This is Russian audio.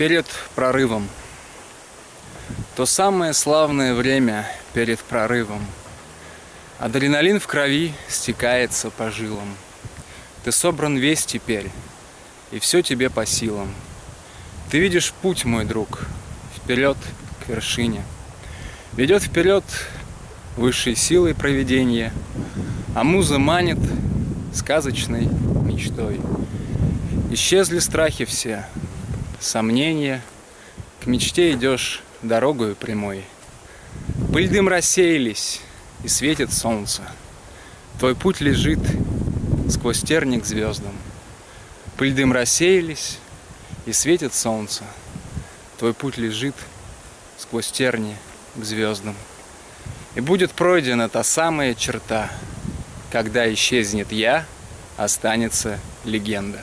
перед прорывом. То самое славное время перед прорывом. Адреналин в крови стекается по жилам. Ты собран весь теперь, и все тебе по силам. Ты видишь путь, мой друг, вперед к вершине. Ведет вперед высшей силой проведения, а муза манит сказочной мечтой. Исчезли страхи все, сомнения, к мечте идешь дорогою прямой. Пыль дым рассеялись, и светит солнце. Твой путь лежит сквозь терник звездам. Пыль дым рассеялись, и светит солнце. Твой путь лежит сквозь терни к звездам. И будет пройдена та самая черта, когда исчезнет я, останется легенда.